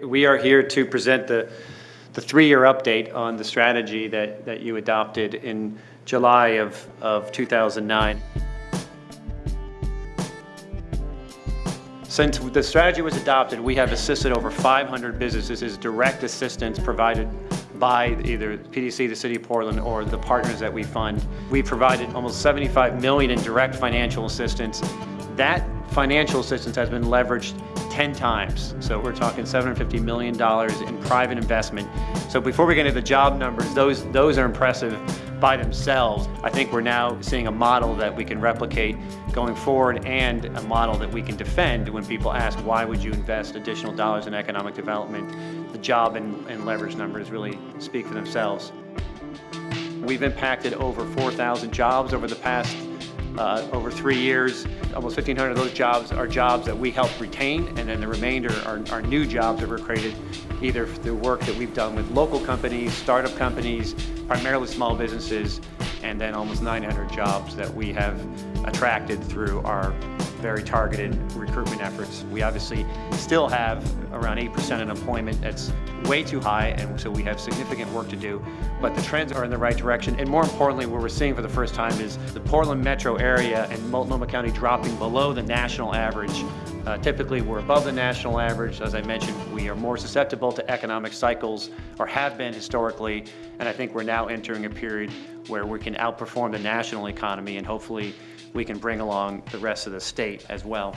We are here to present the, the three-year update on the strategy that, that you adopted in July of, of 2009. Since the strategy was adopted, we have assisted over 500 businesses as direct assistance provided by either PDC, the City of Portland, or the partners that we fund. We provided almost 75 million in direct financial assistance. That financial assistance has been leveraged 10 times. So we're talking $750 million in private investment. So before we get into the job numbers, those, those are impressive by themselves. I think we're now seeing a model that we can replicate going forward and a model that we can defend when people ask why would you invest additional dollars in economic development. The job and, and leverage numbers really speak for themselves. We've impacted over 4,000 jobs over the past uh, over three years. Almost 1,500 of those jobs are jobs that we help retain, and then the remainder are, are new jobs that were created either through work that we've done with local companies, startup companies, primarily small businesses, and then almost 900 jobs that we have attracted through our very targeted recruitment efforts. We obviously still have around 8% unemployment. That's way too high, and so we have significant work to do. But the trends are in the right direction, and more importantly, what we're seeing for the first time is the Portland metro area and Multnomah County dropping below the national average. Uh, typically, we're above the national average. As I mentioned, we are more susceptible to economic cycles, or have been historically, and I think we're now entering a period where we can outperform the national economy and hopefully we can bring along the rest of the state as well.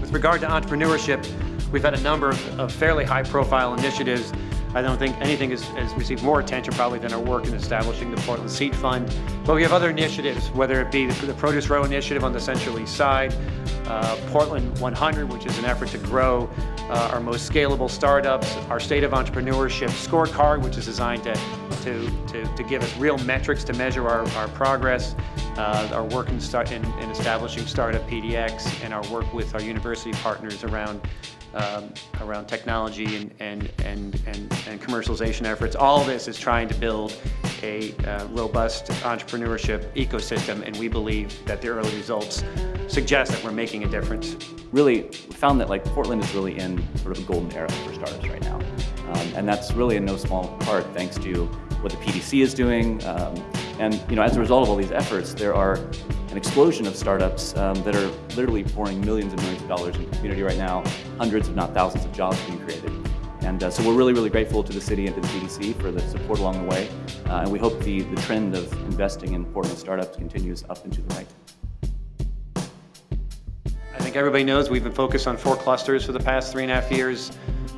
With regard to entrepreneurship, we've had a number of, of fairly high-profile initiatives I don't think anything has, has, received more attention probably than our work in establishing the Portland Seed Fund. But we have other initiatives, whether it be the, the Produce Row initiative on the Central East Side, uh, Portland 100, which is an effort to grow uh, our most scalable startups, our State of Entrepreneurship scorecard, which is designed to, to, to, to give us real metrics to measure our, our progress, uh, our work in, start, in, in establishing Startup PDX, and our work with our university partners around um, around technology and, and, and, and, and commercialization efforts. All this is trying to build a uh, robust entrepreneurship ecosystem, and we believe that the early results suggest that we're making a difference. Really, we found that like Portland is really in sort of a golden era for startups right now. Um, and that's really in no small part thanks to what the PDC is doing. Um, and you know, as a result of all these efforts, there are an explosion of startups um, that are literally pouring millions and millions of dollars into the community right now, hundreds if not thousands of jobs being created. And uh, so we're really, really grateful to the city and to the PDC for the support along the way. Uh, and we hope the, the trend of investing in Portland startups continues up and to the right. I think everybody knows we've been focused on four clusters for the past three and a half years.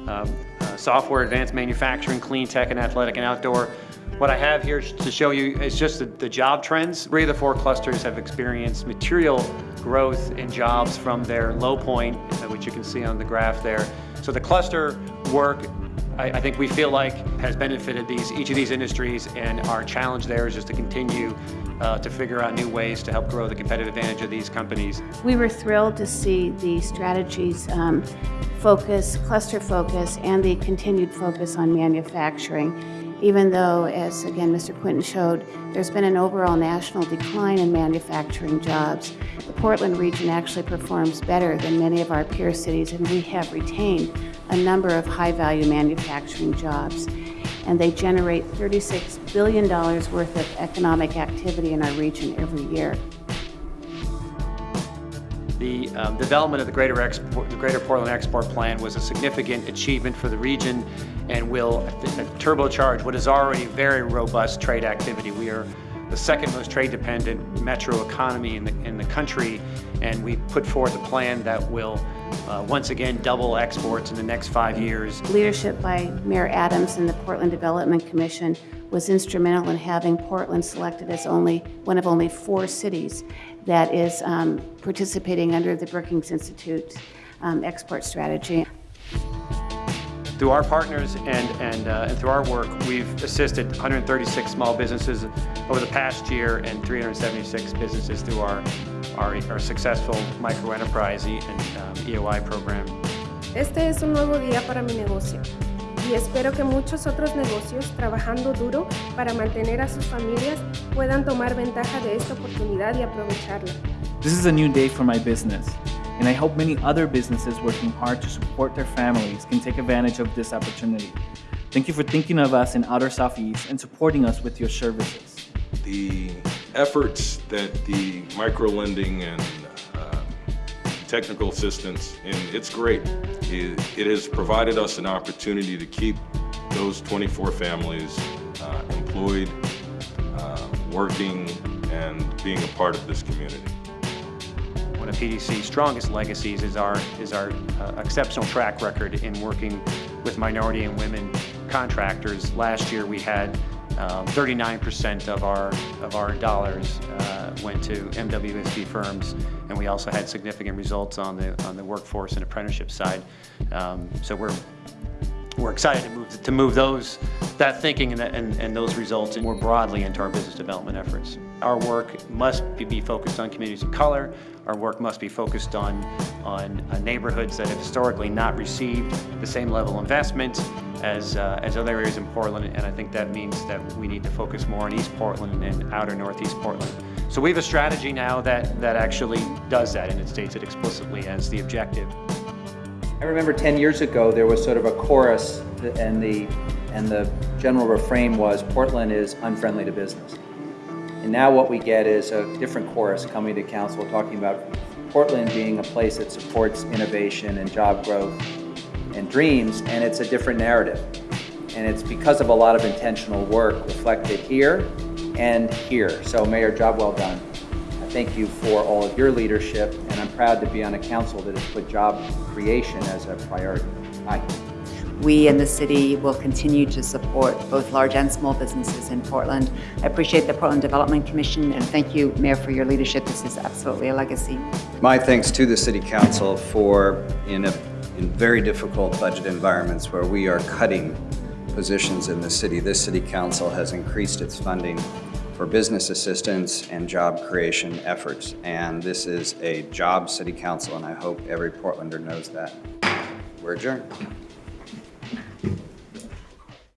Um, uh, software, advanced manufacturing, clean tech, and athletic and outdoor. What I have here to show you is just the, the, job trends. Three of the four clusters have experienced material growth in jobs from their low point, uh, which you can see on the graph there. So the cluster work, I, I think we feel like has benefited these each of these industries and our challenge there is just to continue uh, to figure out new ways to help grow the competitive advantage of these companies. We were thrilled to see the strategies um, focus, cluster focus, and the continued focus on manufacturing even though, as again Mr. Quinton showed, there's been an overall national decline in manufacturing jobs. The Portland region actually performs better than many of our peer cities, and we have retained a number of high-value manufacturing jobs. And they generate $36 billion worth of economic activity in our region every year. The um, development of the Greater, Export, the Greater Portland Export Plan was a significant achievement for the region and will turbocharge what is already very robust trade activity. We are the second most trade-dependent metro economy in the, in the country, and we put forth a plan that will uh, once again double exports in the next five years. Leadership by Mayor Adams and the Portland Development Commission was instrumental in having Portland selected as only one of only four cities that is um, participating under the Brookings Institute um, export strategy. Through our partners and, and, uh, and through our work, we've assisted 136 small businesses over the past year and 376 businesses through our, our, our successful microenterprise and um, EOI program. Este es un nuevo día para mi negocio y espero que muchos otros negocios trabajando duro para mantener a sus familias puedan tomar ventaja de esta oportunidad y aprovecharla. This is a new day for my business and I hope many other businesses working hard to support their families can take advantage of this opportunity. Thank you for thinking of us in Outer Southeast and supporting us with your services. The efforts that the micro-lending and uh, technical assistance, and it's great. It it has provided us an opportunity to keep those 24 families uh, employed, uh, working, and being a part of this community. One of PDC's strongest legacies is our, is our uh, exceptional track record in working with minority and women contractors. Last year, we had um, 39% of our, of our dollars uh, went to MWESB firms, and we also had significant results on the, on the workforce and apprenticeship side. Um, So we're, we're excited to move, to move those, that thinking and, that- and, and those results more broadly into our business development efforts. Our work must be- focused on communities of color. Our work must be focused on, on uh, neighborhoods that have historically not received the same level of investment as, uh, as other areas in Portland. And I think that means that we need to focus more on East Portland and outer Northeast Portland. So we have a strategy now that, that actually does that, and it states it explicitly as the objective. I remember 10 years ago, there was sort of a chorus, and the, and the general refrain was, Portland is unfriendly to business. And now what we get is a different chorus coming to council, talking about Portland being a place that supports innovation and job growth and dreams, and it's a different narrative. And it's because of a lot of intentional work reflected here and here. So Mayor, job well done. I thank you for all of your leadership, and I'm proud to be on a council that has put job creation as a priority. Aye. We in the city will continue to support both large and small businesses in Portland. I appreciate the Portland Development Commission, and thank you, Mayor, for your leadership. This is absolutely a legacy. My thanks to the City Council for, in, a, in very difficult budget environments where we are cutting positions in the city, this City Council has increased its funding for business assistance and job creation efforts. And this is a job City Council, and I hope every Portlander knows that. We're adjourned.